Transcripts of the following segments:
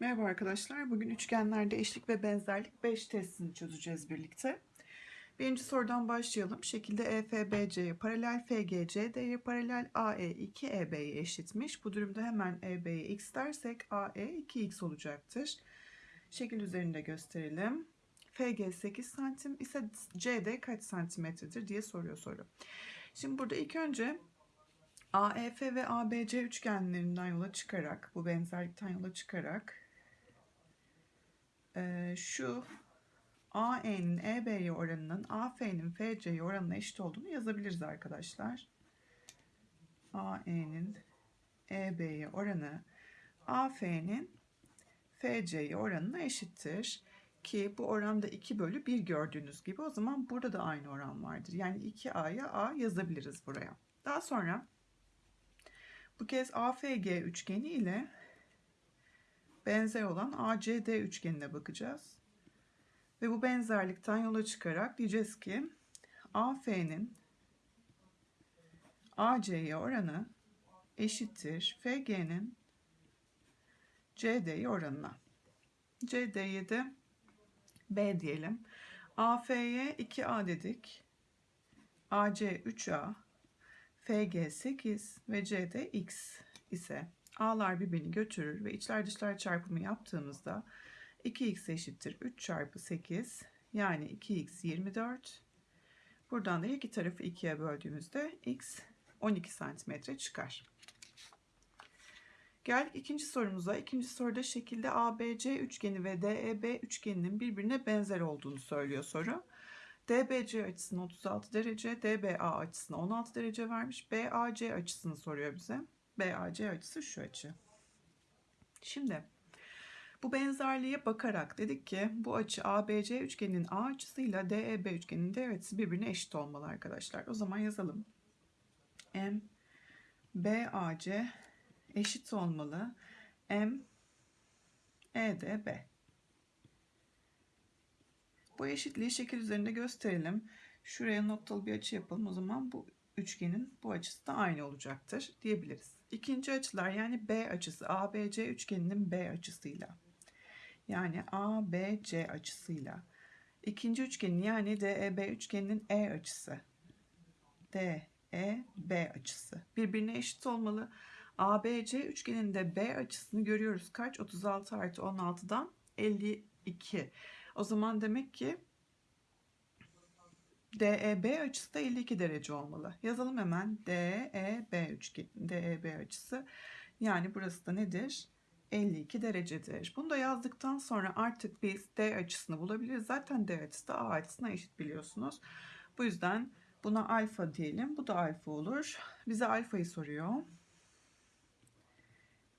Merhaba arkadaşlar. Bugün üçgenlerde eşlik ve benzerlik 5 testini çözeceğiz birlikte. Birinci sorudan başlayalım. Şekilde EFBC'ye paralel, FGC D'ye paralel, AE 2 EB'ye eşitmiş. Bu durumda hemen EB'ye x dersek AE 2x olacaktır. Şekil üzerinde gösterelim. FG 8 santim ise CD kaç santimetredir diye soruyor soru. Şimdi burada ilk önce AEF ve ABC üçgenlerinden yola çıkarak, bu benzerlikten yola çıkarak e, şu AE'nin EB'ye oranının AF'nin FC'ye oranına eşit olduğunu yazabiliriz arkadaşlar. AE'nin EB'ye oranı AF'nin FC'ye oranına eşittir. Ki bu oranda 2 bölü 1 gördüğünüz gibi o zaman burada da aynı oran vardır. Yani 2A'ya A yazabiliriz buraya. Daha sonra bu kez AFG üçgeni ile benzer olan ACD üçgenine bakacağız. Ve bu benzerlikten yola çıkarak diyeceğiz ki AF'nin AC'ye oranı eşittir FG'nin CD'ye oranına. CD'ye de B diyelim. AF'ye 2A dedik. AC 3A, FG 8 ve CD X ise A'lar birbirini götürür ve içler dışlar çarpımı yaptığımızda 2x eşittir 3 çarpı 8 yani 2x 24. Buradan da iki tarafı 2'ye böldüğümüzde x 12 santimetre çıkar. Geldik ikinci sorumuza. İkinci soruda şekilde ABC üçgeni ve DEB üçgeninin birbirine benzer olduğunu söylüyor soru. DBC açısını 36 derece, DBA açısını 16 derece vermiş. BAC açısını soruyor bize. BAC açısı şu açı. Şimdi bu benzerliğe bakarak dedik ki bu açı ABC üçgeninin A açısıyla DEB üçgeninin D açısı birbirine eşit olmalı arkadaşlar. O zaman yazalım. M BAC eşit olmalı. M EDB. Bu eşitliği şekil üzerinde gösterelim. Şuraya noktalı bir açı yapalım. O zaman bu üçgenin bu açısı da aynı olacaktır diyebiliriz. İkinci açılar yani B açısı ABC üçgeninin B açısıyla yani ABC açısıyla ikinci üçgenin yani DEB üçgeninin E açısı DEB açısı birbirine eşit olmalı. ABC üçgeninde B açısını görüyoruz. Kaç? 36 artı 16'dan 52. O zaman demek ki DEB açısı da 52 derece olmalı. Yazalım hemen. DEB üçgen, DEB açısı. Yani burası da nedir? 52 derecedir. Bunu da yazdıktan sonra artık biz D açısını bulabiliriz. Zaten D açısı da A açısına eşit biliyorsunuz. Bu yüzden buna alfa diyelim. Bu da alfa olur. Bize alfayı soruyor.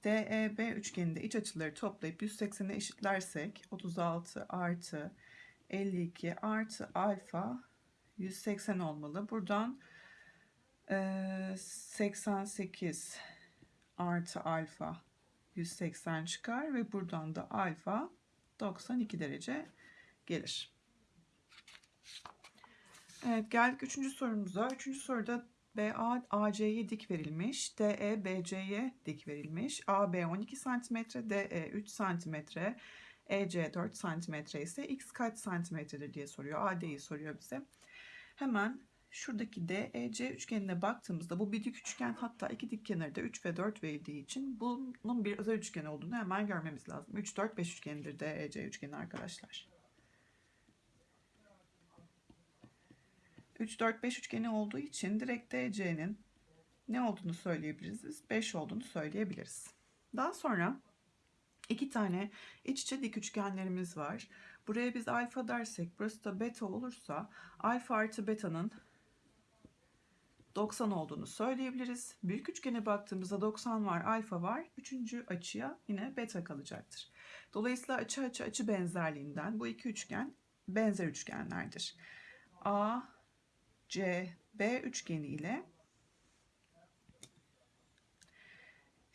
DEB üçgeninde iç açıları toplayıp 180'e eşitlersek 36 artı 52 artı alfa 180 olmalı. Buradan e, 88 artı alfa 180 çıkar ve buradan da alfa 92 derece gelir. Evet geldik üçüncü sorumuza. Üçüncü soruda BA AC'ye dik verilmiş. DE BC'ye dik verilmiş. AB 12 cm, DE 3 cm, EC 4 cm ise x kaç santimetredir diye soruyor. AD'yi soruyor bize. Hemen şuradaki DEC üçgenine baktığımızda bu bir dik üçgen hatta iki dik kenarı da 3 ve 4 verildiği için bunun bir özel üçgen olduğunu hemen görmemiz lazım. 3, 4, 5 üçgenidir DEC üçgeni arkadaşlar. 3, 4, 5 üçgeni olduğu için direkt DC'nin ne olduğunu söyleyebiliriz? Biz 5 olduğunu söyleyebiliriz. Daha sonra iki tane iç içe dik üçgenlerimiz var. Buraya biz alfa dersek burası da beta olursa alfa artı beta'nın 90 olduğunu söyleyebiliriz. Büyük üçgene baktığımızda 90 var, alfa var. Üçüncü açıya yine beta kalacaktır. Dolayısıyla açı açı açı benzerliğinden bu iki üçgen benzer üçgenlerdir. A, C, B üçgeni ile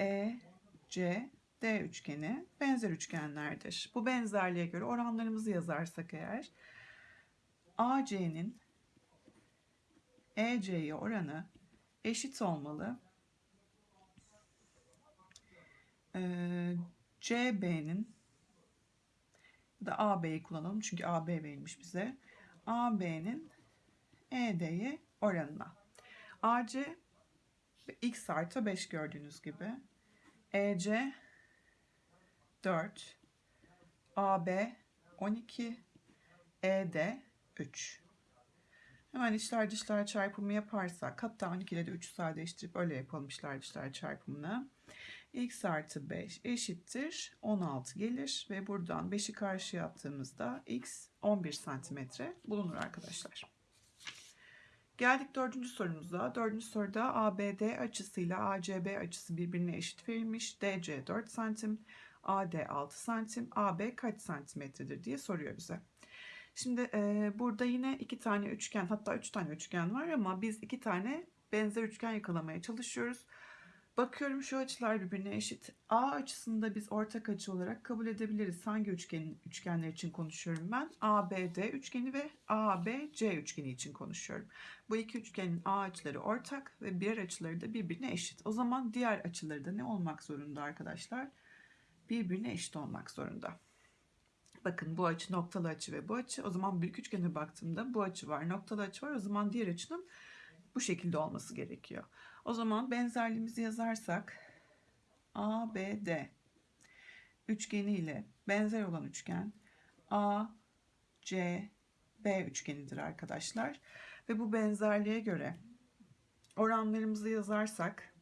E, C, D üçgeni benzer üçgenlerdir. Bu benzerliğe göre oranlarımızı yazarsak eğer AC'nin EC'ye oranı eşit olmalı. Ee, CB'nin da AB'yi kullanalım çünkü AB verilmiş bize. AB'nin ED'ye oranına. AC x artı 5 gördüğünüz gibi. EC 4. AB 12. ED 3. Hemen içler dışlar çarpımı yaparsak hatta 12 ile de 3'ü sadeleştirip öyle yapalım içler dışlar çarpımını. x artı 5 eşittir 16 gelir ve buradan 5'i karşıya attığımızda x 11 santimetre bulunur arkadaşlar. Geldik dördüncü sorumuza. Dördüncü soruda ABD açısıyla ACB açısı birbirine eşit verilmiş. DC 4 santim, AD 6 santim, AB kaç santimetredir diye soruyor bize. Şimdi e, burada yine iki tane üçgen hatta üç tane üçgen var ama biz iki tane benzer üçgen yakalamaya çalışıyoruz. Bakıyorum şu açılar birbirine eşit. A açısında biz ortak açı olarak kabul edebiliriz. Hangi üçgenin üçgenler için konuşuyorum ben? ABD üçgeni ve ABC üçgeni için konuşuyorum. Bu iki üçgenin A açıları ortak ve diğer açıları da birbirine eşit. O zaman diğer açıları da ne olmak zorunda arkadaşlar? Birbirine eşit olmak zorunda. Bakın bu açı noktalı açı ve bu açı. O zaman büyük üçgene baktığımda bu açı var, noktalı açı var. O zaman diğer açının bu şekilde olması gerekiyor. O zaman benzerliğimizi yazarsak ABD üçgeni ile benzer olan üçgen ACB üçgenidir arkadaşlar. Ve bu benzerliğe göre oranlarımızı yazarsak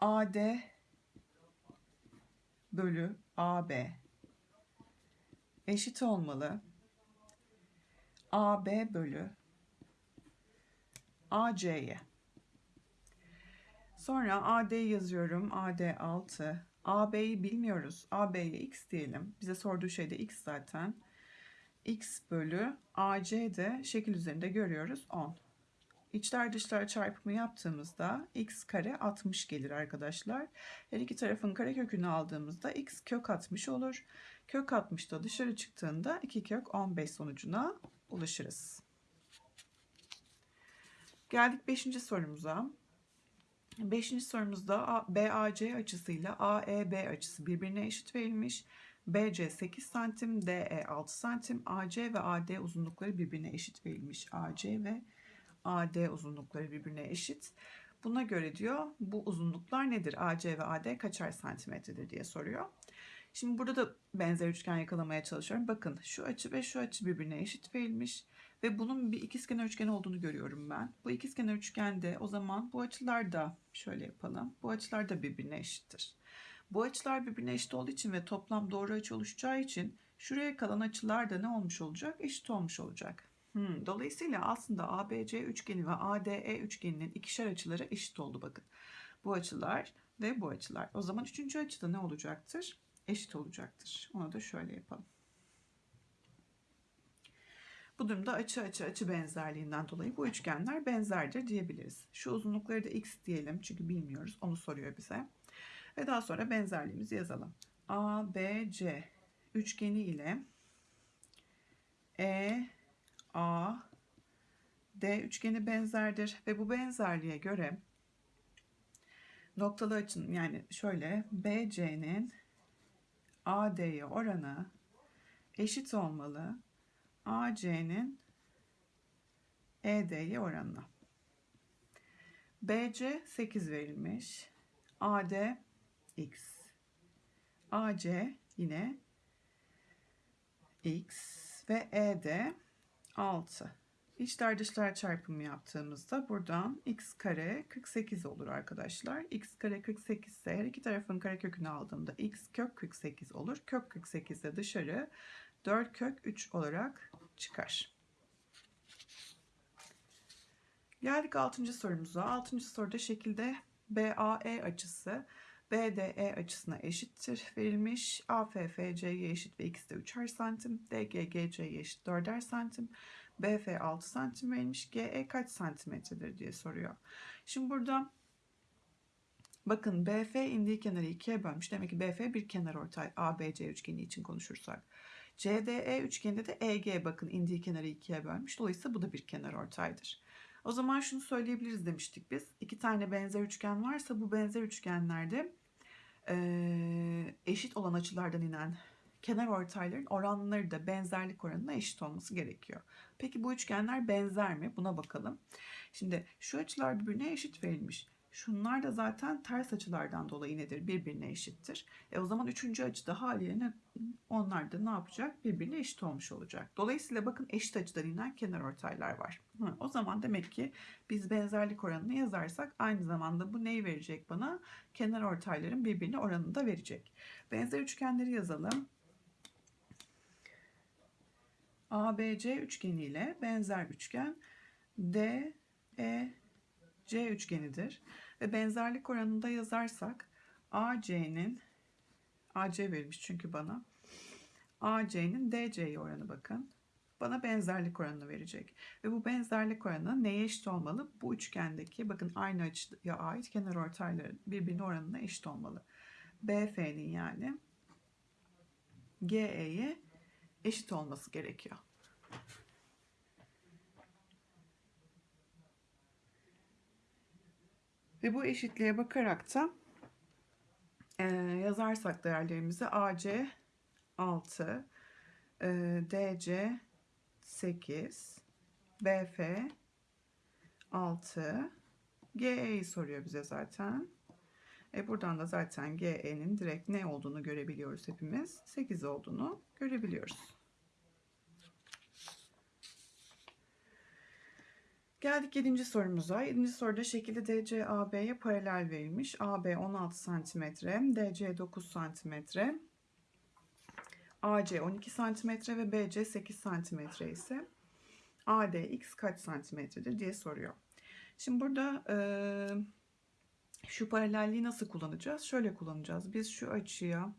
AD bölü AB eşit olmalı. AB bölü AC'ye. Sonra AD yazıyorum. AD 6. AB'yi bilmiyoruz. AB'ye x diyelim. Bize sorduğu şey de x zaten. x bölü AC de şekil üzerinde görüyoruz 10. İçler dışlar çarpımı yaptığımızda x kare 60 gelir arkadaşlar. Her iki tarafın kare kökünü aldığımızda x kök 60 olur. Kök 60 da dışarı çıktığında 2 kök 15 sonucuna ulaşırız. Geldik 5. sorumuza. 5. sorumuzda BAC açısıyla AEB açısı birbirine eşit verilmiş. BC 8 santim, DE 6 santim, AC ve AD uzunlukları birbirine eşit verilmiş. AC ve AD uzunlukları birbirine eşit. Buna göre diyor bu uzunluklar nedir? AC ve AD kaçar santimetredir diye soruyor. Şimdi burada da benzer üçgen yakalamaya çalışıyorum. Bakın şu açı ve şu açı birbirine eşit verilmiş. Ve bunun bir ikizkenar üçgen olduğunu görüyorum ben. Bu ikizkenar üçgende o zaman bu açılar da şöyle yapalım. Bu açılar da birbirine eşittir. Bu açılar birbirine eşit olduğu için ve toplam doğru açı oluşacağı için şuraya kalan açılar da ne olmuş olacak? Eşit olmuş olacak. Hmm, dolayısıyla aslında ABC üçgeni ve ADE üçgeninin ikişer açıları eşit oldu bakın. Bu açılar ve bu açılar. O zaman üçüncü açıda ne olacaktır? Eşit olacaktır. Onu da şöyle yapalım. Bu durumda açı açı açı benzerliğinden dolayı bu üçgenler benzerdir diyebiliriz. Şu uzunlukları da x diyelim çünkü bilmiyoruz. Onu soruyor bize. Ve daha sonra benzerliğimizi yazalım. ABC üçgeni ile E A D üçgeni benzerdir ve bu benzerliğe göre noktalı açının yani şöyle BC'nin AD'ye oranı eşit olmalı. AC'nin ED'ye oranına. BC 8 verilmiş. AD X. AC yine X ve ED 6. İçler dışlar çarpımı yaptığımızda buradan x kare 48 olur arkadaşlar. x kare 48 ise her iki tarafın kare kökünü aldığımda x kök 48 olur. Kök 48 de dışarı 4 kök 3 olarak çıkar. Geldik 6. sorumuza. 6. soruda şekilde BAE açısı BDE açısına eşittir verilmiş. AFFC'ye eşit ve x de 3'er santim. DGGC'ye eşit 4'er santim. BF 6 santim verilmiş. GE kaç santimetredir diye soruyor. Şimdi burada bakın BF indiği kenarı ikiye bölmüş. Demek ki BF bir kenar ortay ABC üçgeni için konuşursak. CDE üçgeninde de EG bakın indiği kenarı ikiye bölmüş. Dolayısıyla bu da bir kenar ortaydır. O zaman şunu söyleyebiliriz demiştik biz. İki tane benzer üçgen varsa bu benzer üçgenlerde Ee, eşit olan açılardan inen kenar ortayların oranları da benzerlik oranına eşit olması gerekiyor. Peki bu üçgenler benzer mi? Buna bakalım. Şimdi şu açılar birbirine eşit verilmiş. Şunlar da zaten ters açılardan dolayı nedir? Birbirine eşittir. E o zaman üçüncü açı da haliyle onlar da ne yapacak? Birbirine eşit olmuş olacak. Dolayısıyla bakın eşit açıdan inen kenar ortaylar var. Hı, o zaman demek ki biz benzerlik oranını yazarsak aynı zamanda bu neyi verecek bana? Kenar ortayların birbirine oranını da verecek. Benzer üçgenleri yazalım. ABC üçgeni ile benzer üçgen D, E, C üçgenidir. Ve benzerlik oranında yazarsak AC'nin AC verilmiş çünkü bana. AC'nin DC'ye oranı bakın. Bana benzerlik oranını verecek. Ve bu benzerlik oranı neye eşit olmalı? Bu üçgendeki bakın aynı açıya ait kenar ortayların birbirine oranına eşit olmalı. BF'nin yani GE'ye eşit olması gerekiyor. Ve bu eşitliğe bakarak da e, yazarsak değerlerimizi AC 6, e, DC 8, BF 6, GE'yi soruyor bize zaten. E buradan da zaten GE'nin direkt ne olduğunu görebiliyoruz hepimiz. 8 olduğunu görebiliyoruz. Geldik 7. sorumuza. 7. soruda şekilde DC AB'ye paralel verilmiş. AB 16 cm, DC 9 cm, AC 12 cm ve BC 8 cm ise AD x kaç santimetredir diye soruyor. Şimdi burada e, şu paralelliği nasıl kullanacağız? Şöyle kullanacağız. Biz şu açıya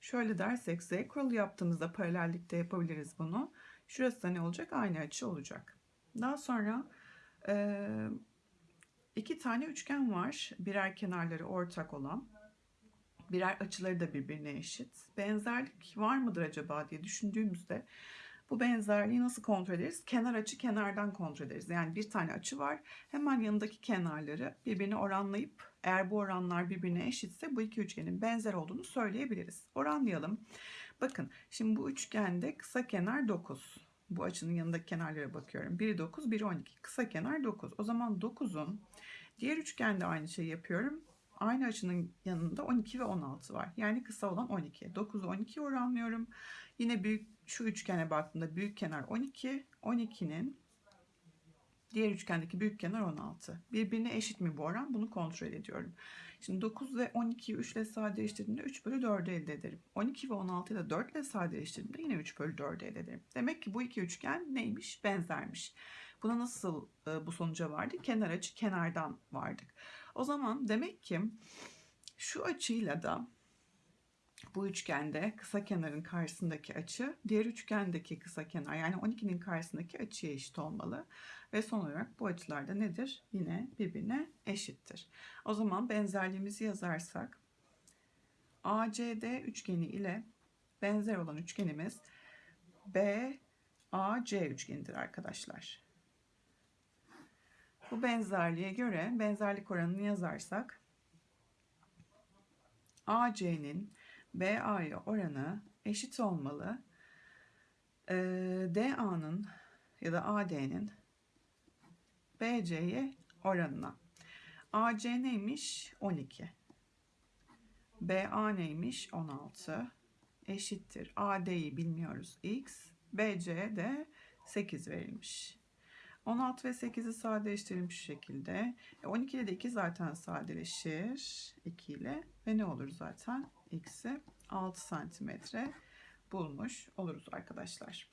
şöyle dersek z kuralı yaptığımızda paralellikte yapabiliriz bunu. Şurası da ne olacak? Aynı açı olacak. Daha sonra e, iki tane üçgen var. Birer kenarları ortak olan. Birer açıları da birbirine eşit. Benzerlik var mıdır acaba diye düşündüğümüzde bu benzerliği nasıl kontrol ederiz? Kenar açı kenardan kontrol ederiz. Yani bir tane açı var. Hemen yanındaki kenarları birbirine oranlayıp eğer bu oranlar birbirine eşitse bu iki üçgenin benzer olduğunu söyleyebiliriz. Oranlayalım. Bakın şimdi bu üçgende kısa kenar 9. Bu açının yanındaki kenarlara bakıyorum. Biri 9, biri 12. Kısa kenar 9. O zaman 9'un diğer üçgende aynı şeyi yapıyorum. Aynı açının yanında 12 ve 16 var. Yani kısa olan 12. 9'u 12 oranlıyorum. Yine büyük şu üçgene baktığımda büyük kenar 12. 12'nin diğer üçgendeki büyük kenar 16. Birbirine eşit mi bu oran? Bunu kontrol ediyorum. Şimdi 9 ve 12'yi 3 ile sadeleştirdiğimde 3 bölü 4'ü elde ederim. 12 ve 16'yı da 4 ile sadeleştirdiğimde yine 3 bölü 4'ü elde ederim. Demek ki bu iki üçgen neymiş? Benzermiş. Buna nasıl e, bu sonuca vardık? Kenar açı kenardan vardık. O zaman demek ki şu açıyla da bu üçgende kısa kenarın karşısındaki açı diğer üçgendeki kısa kenar yani 12'nin karşısındaki açıya eşit olmalı. Ve son olarak bu açılar da nedir? Yine birbirine eşittir. O zaman benzerliğimizi yazarsak ACD üçgeni ile benzer olan üçgenimiz BAC üçgenidir arkadaşlar. Bu benzerliğe göre benzerlik oranını yazarsak AC'nin BA'ya oranı eşit olmalı. Ee, DA'nın ya da AD'nin BC'ye oranına. AC neymiş? 12. BA neymiş? 16. Eşittir. AD'yi bilmiyoruz. X. BC de 8 verilmiş. 16 ve 8'i sadeleştirilmiş şekilde. 12 e, ile de 2 zaten sadeleşir. 2 ile. Ve ne olur zaten? X'i 6 santimetre bulmuş oluruz arkadaşlar.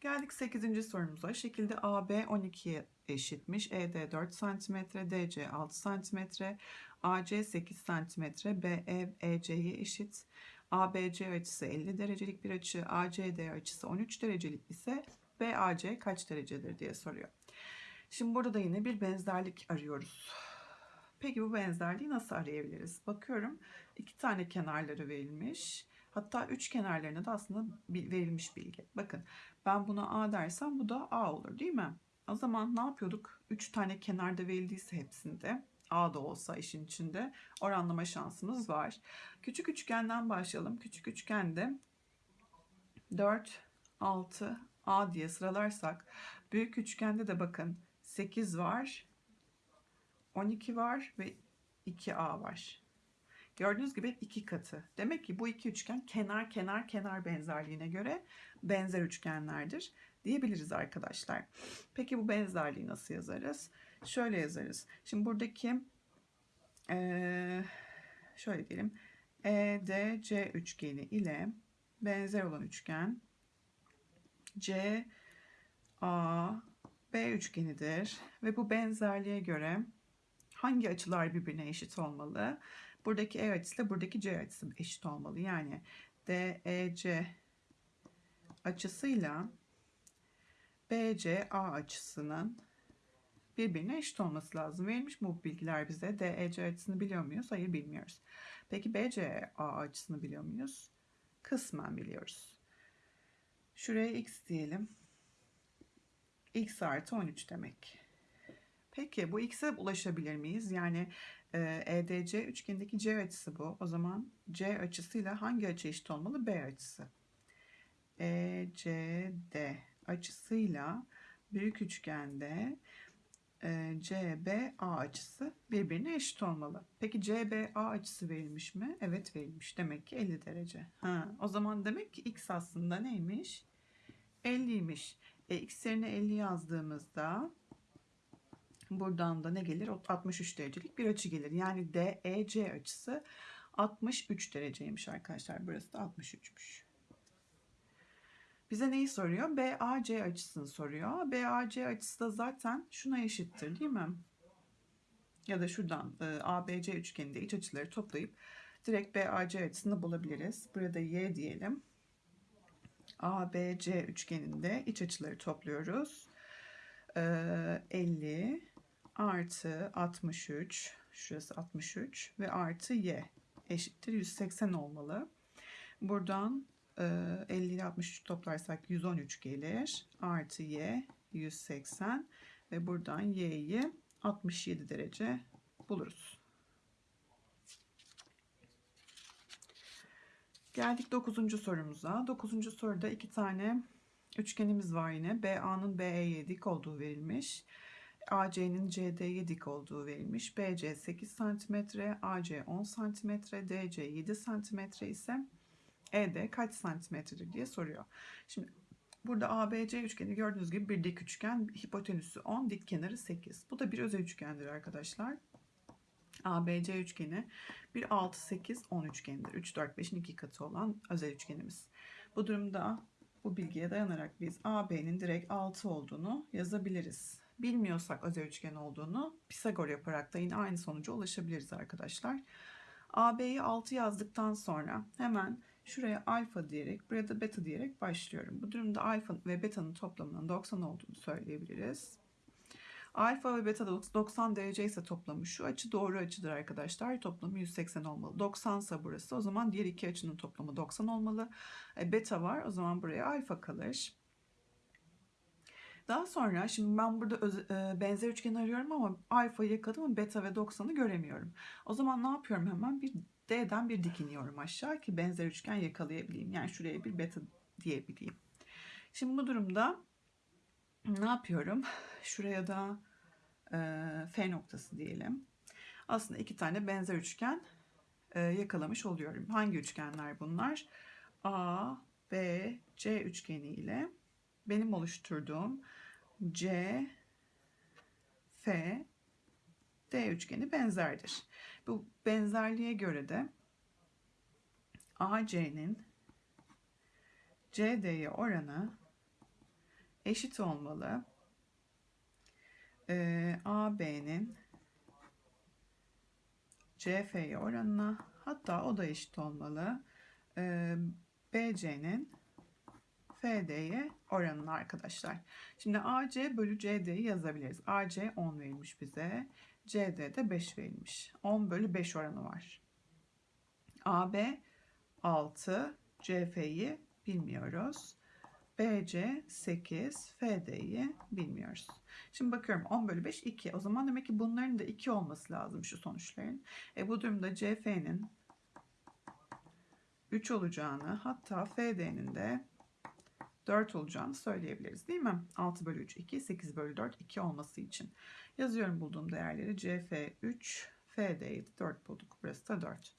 Geldik 8. sorumuza. Şekilde AB 12'ye eşitmiş. ED 4 cm, DC 6 cm, AC 8 cm, BE EC'ye eşit. ABC açısı 50 derecelik bir açı, ACD açısı 13 derecelik ise BAC kaç derecedir diye soruyor. Şimdi burada da yine bir benzerlik arıyoruz. Peki bu benzerliği nasıl arayabiliriz? Bakıyorum iki tane kenarları verilmiş. Hatta üç kenarlarına da aslında verilmiş bilgi. Bakın ben buna A dersem bu da A olur değil mi? O zaman ne yapıyorduk? 3 tane kenarda verildiyse hepsinde A da olsa işin içinde oranlama şansımız var. Küçük üçgenden başlayalım. Küçük üçgende 4, 6, A diye sıralarsak büyük üçgende de bakın 8 var, 12 var ve 2A var. Gördüğünüz gibi iki katı. Demek ki bu iki üçgen kenar kenar kenar benzerliğine göre benzer üçgenlerdir diyebiliriz arkadaşlar. Peki bu benzerliği nasıl yazarız? Şöyle yazarız. Şimdi buradaki şöyle diyelim EDC üçgeni ile benzer olan üçgen C A B üçgenidir ve bu benzerliğe göre hangi açılar birbirine eşit olmalı? Buradaki E açısı ile buradaki C açısı eşit olmalı. Yani DEC açısıyla BCA açısının birbirine eşit olması lazım. Verilmiş mi bu bilgiler bize? DEC açısını biliyor muyuz? Hayır bilmiyoruz. Peki BCA açısını biliyor muyuz? Kısmen biliyoruz. Şuraya x diyelim. x artı 13 demek. Peki bu x'e ulaşabilir miyiz? Yani e, EDC üçgenindeki C açısı bu. O zaman C açısıyla hangi açı eşit olmalı? B açısı. ECD açısıyla büyük üçgende e, CBA açısı birbirine eşit olmalı. Peki CBA açısı verilmiş mi? Evet verilmiş. Demek ki 50 derece. Ha, o zaman demek ki x aslında neymiş? 50'ymiş. E, x yerine 50 yazdığımızda buradan da ne gelir? 63 derecelik bir açı gelir. Yani DEC açısı 63 dereceymiş arkadaşlar. Burası da 63'müş. Bize neyi soruyor? BAC açısını soruyor. BAC açısı da zaten şuna eşittir değil mi? Ya da şuradan e, ABC üçgeninde iç açıları toplayıp direkt BAC açısını bulabiliriz. Burada Y diyelim. ABC üçgeninde iç açıları topluyoruz. E, 50 artı 63 şurası 63 ve artı Y eşittir 180 olmalı. Buradan 50 ile 63 toplarsak 113 gelir. Artı y 180 ve buradan y'yi 67 derece buluruz. Geldik 9. sorumuza. 9. soruda iki tane üçgenimiz var yine. BA'nın BE'ye dik olduğu verilmiş. AC'nin CD'ye dik olduğu verilmiş. BC 8 cm, AC 10 cm, DC 7 cm ise ED kaç santimetredir diye soruyor. Şimdi burada ABC üçgeni gördüğünüz gibi bir dik üçgen, hipotenüsü 10, dik kenarı 8. Bu da bir özel üçgendir arkadaşlar. ABC üçgeni bir 6, 8, 10 üçgenidir. 3, 4, 5'in iki katı olan özel üçgenimiz. Bu durumda bu bilgiye dayanarak biz AB'nin direkt 6 olduğunu yazabiliriz. Bilmiyorsak özel üçgen olduğunu Pisagor yaparak da yine aynı sonuca ulaşabiliriz arkadaşlar. AB'yi 6 yazdıktan sonra hemen Şuraya alfa diyerek, buraya da beta diyerek başlıyorum. Bu durumda alfa ve beta'nın toplamının 90 olduğunu söyleyebiliriz. Alfa ve beta 90 derece ise toplamı şu açı doğru açıdır arkadaşlar. Toplamı 180 olmalı. 90 ise burası. O zaman diğer iki açının toplamı 90 olmalı. E, beta var. O zaman buraya alfa kalır. Daha sonra şimdi ben burada öz, e, benzer üçgen arıyorum ama alfayı yakaladım beta ve 90'ı göremiyorum. O zaman ne yapıyorum hemen? Bir D'den bir dik iniyorum aşağı ki benzer üçgen yakalayabileyim. Yani şuraya bir beta diyebileyim. Şimdi bu durumda ne yapıyorum? Şuraya da e, F noktası diyelim. Aslında iki tane benzer üçgen e, yakalamış oluyorum. Hangi üçgenler bunlar? A, B, C üçgeni ile benim oluşturduğum C, F, D üçgeni benzerdir. Bu benzerliğe göre de AC'nin CD'ye oranı eşit olmalı. Ee, AB'nin CF'ye oranına hatta o da eşit olmalı. Ee, BC'nin FD'ye oranına arkadaşlar. Şimdi AC bölü CD'yi yazabiliriz. AC 10 verilmiş bize. CD'de 5 verilmiş. 10 bölü 5 oranı var. AB 6, CF'yi bilmiyoruz. BC 8, FD'yi bilmiyoruz. Şimdi bakıyorum 10 bölü 5 2. O zaman demek ki bunların da 2 olması lazım şu sonuçların. E bu durumda CF'nin 3 olacağını hatta FD'nin de 4 olacağını söyleyebiliriz değil mi? 6 bölü 3 2, 8 bölü 4 2 olması için. Yazıyorum bulduğum değerleri CF 3, FD'yi 4 bulduk. Burası da 4.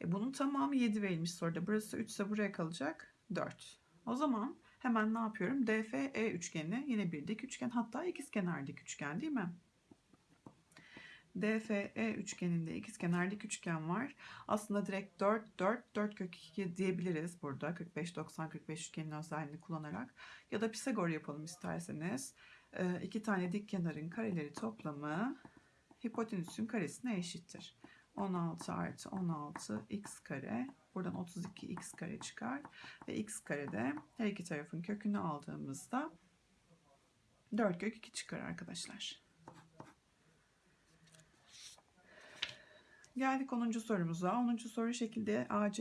E bunun tamamı 7 verilmiş soruda. Burası 3 ise buraya kalacak 4. O zaman hemen ne yapıyorum? DFE üçgeni yine bir dik üçgen hatta ikizkenar dik üçgen değil mi? DFE üçgeninde ikizkenar dik üçgen var. Aslında direkt 4 4 4 kök 2 diyebiliriz burada 45 90 45 üçgenin özelliğini kullanarak ya da Pisagor yapalım isterseniz. E, iki tane dik kenarın kareleri toplamı hipotenüsün karesine eşittir. 16 artı 16 x kare. Buradan 32 x kare çıkar. Ve x karede her iki tarafın kökünü aldığımızda 4 kök 2 çıkar arkadaşlar. Geldik 10. sorumuza. 10. soru şekilde AC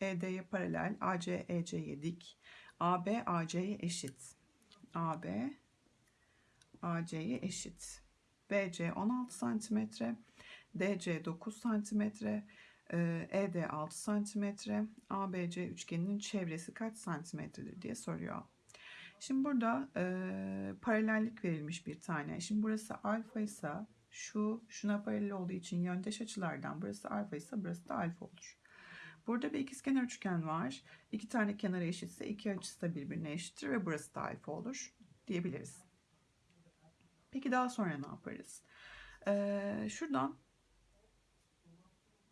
ED'ye paralel, AC EC'ye dik, AB AC'ye eşit. AB AC'ye eşit. BC 16 santimetre, DC 9 santimetre, ED 6 santimetre, ABC üçgeninin çevresi kaç santimetredir diye soruyor. Şimdi burada e, paralellik verilmiş bir tane. Şimdi burası alfa ise şu şuna paralel olduğu için yöndeş açılardan burası alfa ise burası da alfa olur. Burada bir ikizkenar üçgen var. İki tane kenarı eşitse iki açısı da birbirine eşittir ve burası da alfa olur diyebiliriz. Peki daha sonra ne yaparız? Ee, şuradan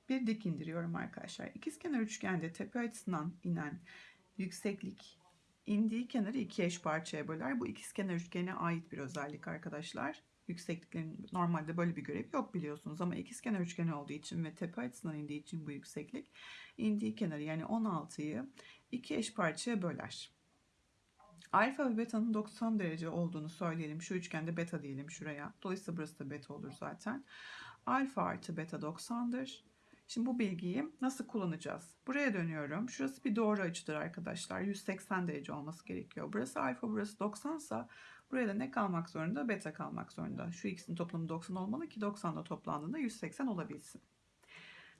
bir dik indiriyorum arkadaşlar. İkizkenar üçgende tepe açısından inen yükseklik indiği kenarı iki eş parçaya böler. Bu ikizkenar üçgene ait bir özellik arkadaşlar. Yüksekliklerin normalde böyle bir görev yok biliyorsunuz ama ikizkenar üçgen olduğu için ve tepe açısından indiği için bu yükseklik indiği kenarı yani 16'yı iki eş parçaya böler. Alfa ve beta'nın 90 derece olduğunu söyleyelim. Şu üçgende beta diyelim şuraya. Dolayısıyla burası da beta olur zaten. Alfa artı beta 90'dır. Şimdi bu bilgiyi nasıl kullanacağız? Buraya dönüyorum. Şurası bir doğru açıdır arkadaşlar. 180 derece olması gerekiyor. Burası alfa, burası 90 ise buraya da ne kalmak zorunda? Beta kalmak zorunda. Şu ikisinin toplamı 90 olmalı ki 90 da toplandığında 180 olabilsin.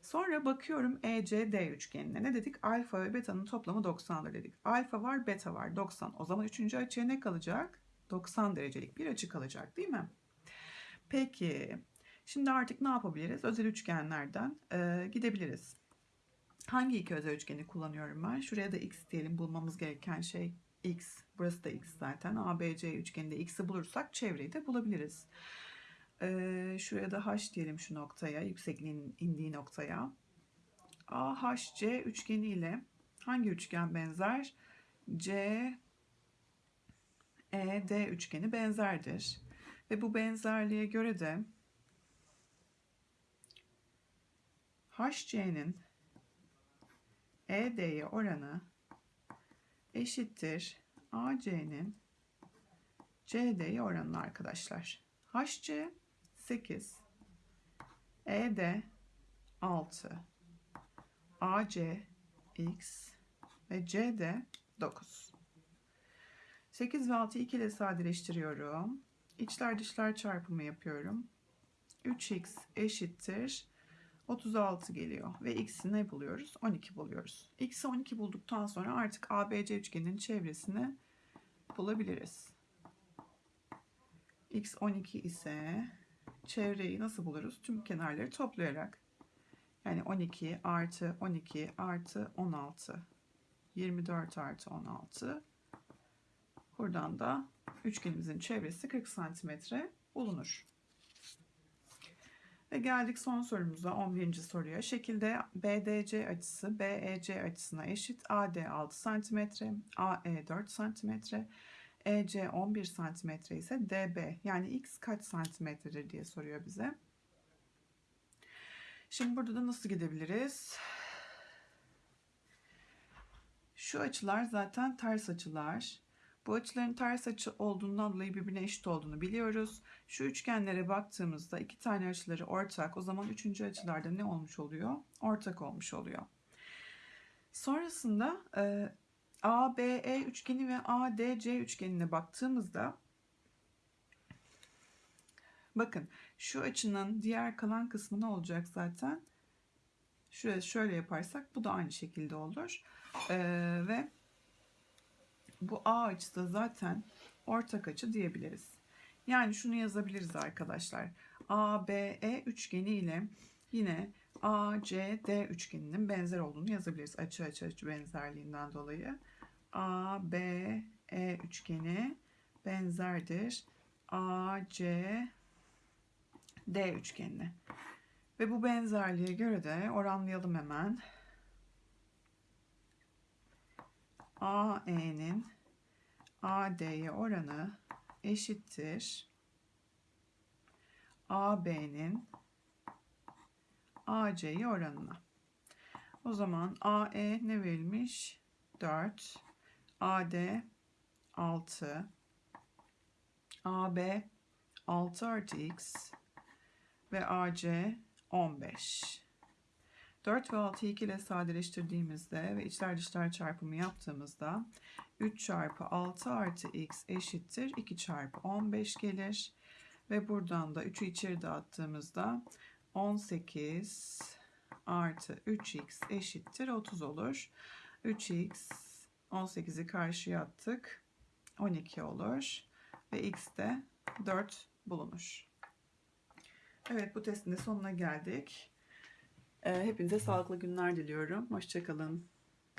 Sonra bakıyorum ECD üçgenine. Ne dedik? Alfa ve beta'nın toplamı 90'dır dedik. Alfa var, beta var. 90. O zaman üçüncü açıya ne kalacak? 90 derecelik bir açı kalacak değil mi? Peki. Şimdi artık ne yapabiliriz? Özel üçgenlerden e, gidebiliriz. Hangi iki özel üçgeni kullanıyorum ben? Şuraya da x diyelim bulmamız gereken şey x. Burası da x zaten. ABC üçgeninde x'i bulursak çevreyi de bulabiliriz. Ee, şuraya da h diyelim şu noktaya. Yüksekliğin indiği noktaya. AHC üçgeni ile hangi üçgen benzer? C ED üçgeni benzerdir. Ve bu benzerliğe göre de HC'nin ED'ye oranı eşittir AC'nin CD'ye oranı arkadaşlar. HC 8 ED 6 AC X ve CD 9 8 ve 6'yı 2 ile sadeleştiriyorum. İçler dışlar çarpımı yapıyorum. 3x eşittir 36 geliyor. Ve x'i ne buluyoruz? 12 buluyoruz. x'i 12 bulduktan sonra artık ABC üçgeninin çevresini bulabiliriz. x 12 ise çevreyi nasıl buluruz? Tüm kenarları toplayarak. Yani 12 artı 12 artı 16. 24 artı 16. Buradan da üçgenimizin çevresi 40 santimetre bulunur. Ve geldik son sorumuza 11. soruya. Şekilde BDC açısı BEC açısına eşit. AD 6 cm, AE 4 cm, EC 11 cm ise DB yani x kaç santimetredir diye soruyor bize. Şimdi burada da nasıl gidebiliriz? Şu açılar zaten ters açılar. Bu açıların ters açı olduğundan dolayı birbirine eşit olduğunu biliyoruz. Şu üçgenlere baktığımızda iki tane açıları ortak. O zaman üçüncü açılarda ne olmuş oluyor? Ortak olmuş oluyor. Sonrasında e, ABE üçgeni ve ADC üçgenine baktığımızda bakın şu açının diğer kalan kısmı ne olacak zaten? Şöyle, şöyle yaparsak bu da aynı şekilde olur. Ee, ve bu A açısı da zaten ortak açı diyebiliriz. Yani şunu yazabiliriz arkadaşlar. ABE üçgeni ile yine ACD üçgeninin benzer olduğunu yazabiliriz. Açı açı açı benzerliğinden dolayı. ABE üçgeni benzerdir. ACD üçgenine. Ve bu benzerliğe göre de oranlayalım hemen. AE'nin AD'ye oranı eşittir. AB'nin AC'ye oranına. O zaman AE ne verilmiş? 4. AD 6. AB 6 artı x ve AC 15. 4 ve 6'yı 2 ile sadeleştirdiğimizde ve içler dışlar çarpımı yaptığımızda 3 çarpı 6 artı x eşittir 2 çarpı 15 gelir. Ve buradan da 3'ü içeri dağıttığımızda 18 artı 3x eşittir 30 olur. 3x 18'i karşıya attık. 12 olur. Ve x de 4 bulunur. Evet bu testin de sonuna geldik. Ee, Hepinize sağlıklı günler diliyorum. Hoşçakalın.